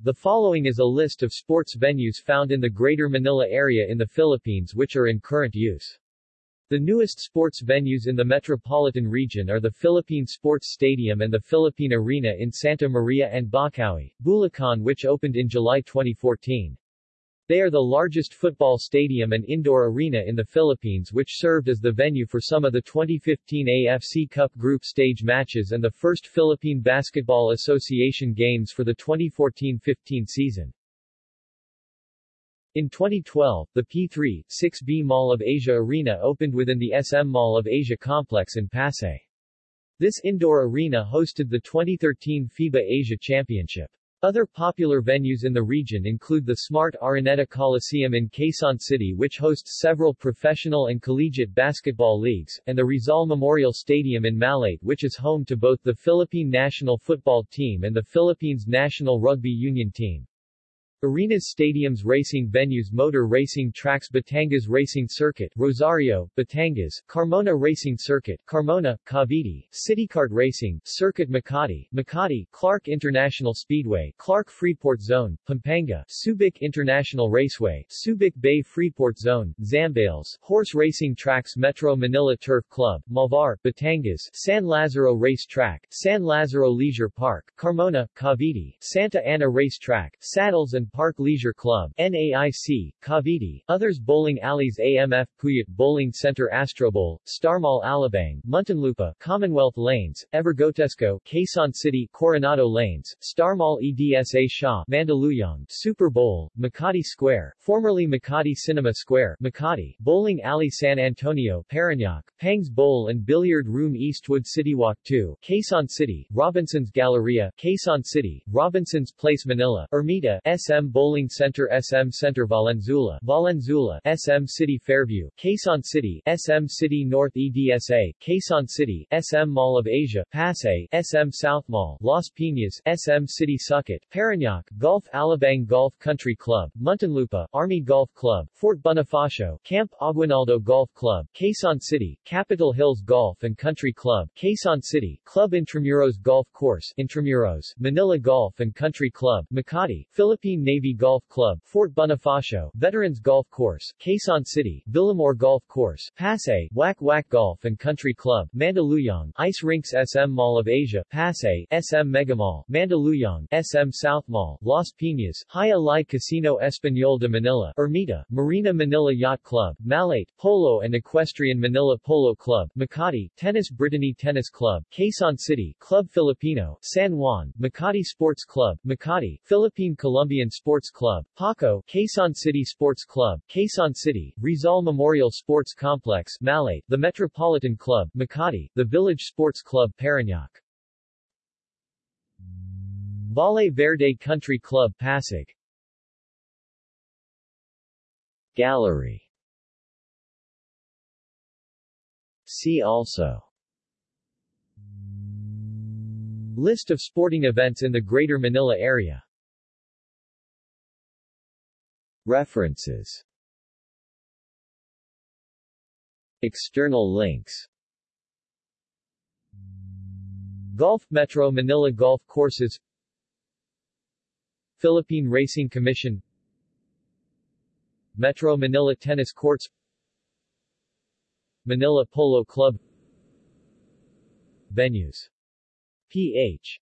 The following is a list of sports venues found in the Greater Manila area in the Philippines which are in current use. The newest sports venues in the metropolitan region are the Philippine Sports Stadium and the Philippine Arena in Santa Maria and Bocaue, Bulacan which opened in July 2014. They are the largest football stadium and indoor arena in the Philippines which served as the venue for some of the 2015 AFC Cup group stage matches and the first Philippine Basketball Association games for the 2014-15 season. In 2012, the P3, 6B Mall of Asia Arena opened within the SM Mall of Asia complex in Pasay. This indoor arena hosted the 2013 FIBA Asia Championship. Other popular venues in the region include the Smart Araneta Coliseum in Quezon City which hosts several professional and collegiate basketball leagues, and the Rizal Memorial Stadium in Malate which is home to both the Philippine national football team and the Philippines national rugby union team. Arenas stadiums racing venues motor racing tracks Batangas Racing Circuit Rosario, Batangas, Carmona Racing Circuit Carmona, Cavite, CityKart Racing, Circuit Makati, Makati, Clark International Speedway, Clark Freeport Zone, Pampanga, Subic International Raceway, Subic Bay Freeport Zone, Zambales, Horse Racing Tracks Metro Manila Turf Club, Malvar, Batangas, San Lazaro Race Track, San Lazaro Leisure Park, Carmona, Cavite, Santa Ana Race Track, Saddles and Park Leisure Club, NAIC, Cavite, others Bowling Alleys AMF Puyat Bowling Center Astrobowl, Starmall Alabang, Muntinlupa, Commonwealth Lanes, Evergotesco, Quezon City, Coronado Lanes, Starmall EDSA Shaw, Mandaluyong, Super Bowl, Makati Square, formerly Makati Cinema Square, Makati, Bowling Alley San Antonio, Parañaque, Pangs Bowl and Billiard Room Eastwood City Walk 2, Quezon City, Robinson's Galleria, Quezon City, Robinson's Place Manila, Ermita, SM SM Bowling Center SM Center Valenzuela, Valenzuela, SM City Fairview, Quezon City, SM City North EDSA, Quezon City, SM Mall of Asia, Pasay, SM South Mall, Las Piñas, SM City Sucat, Parañaque, Golf Alabang Golf Country Club, Muntinlupa, Army Golf Club, Fort Bonifacio, Camp Aguinaldo Golf Club, Quezon City, Capitol Hills Golf and Country Club, Quezon City, Club Intramuros Golf Course, Intramuros, Manila Golf and Country Club, Makati, Philippine Navy Golf Club, Fort Bonifacio, Veterans Golf Course, Quezon City, Villamor Golf Course, Pasay, Wak Wak Golf and Country Club, Mandaluyong, Ice Rinks SM Mall of Asia, Pasay, SM Megamall, Mandaluyong, SM South Mall, Las Piñas, Jai Alai Casino Español de Manila, Ermita, Marina Manila Yacht Club, Malate, Polo and Equestrian Manila Polo Club, Makati, Tennis Brittany Tennis Club, Quezon City, Club Filipino, San Juan, Makati Sports Club, Makati, Philippine Columbian Sports Club, Paco, Quezon City Sports Club, Quezon City, Rizal Memorial Sports Complex, Malate, the Metropolitan Club, Makati, the Village Sports Club Parañaque. Valle Verde Country Club Pasig. Gallery. See also. List of sporting events in the Greater Manila area References. External links. Golf Metro Manila Golf Courses. Philippine Racing Commission. Metro Manila Tennis Courts. Manila Polo Club. Venues. Ph.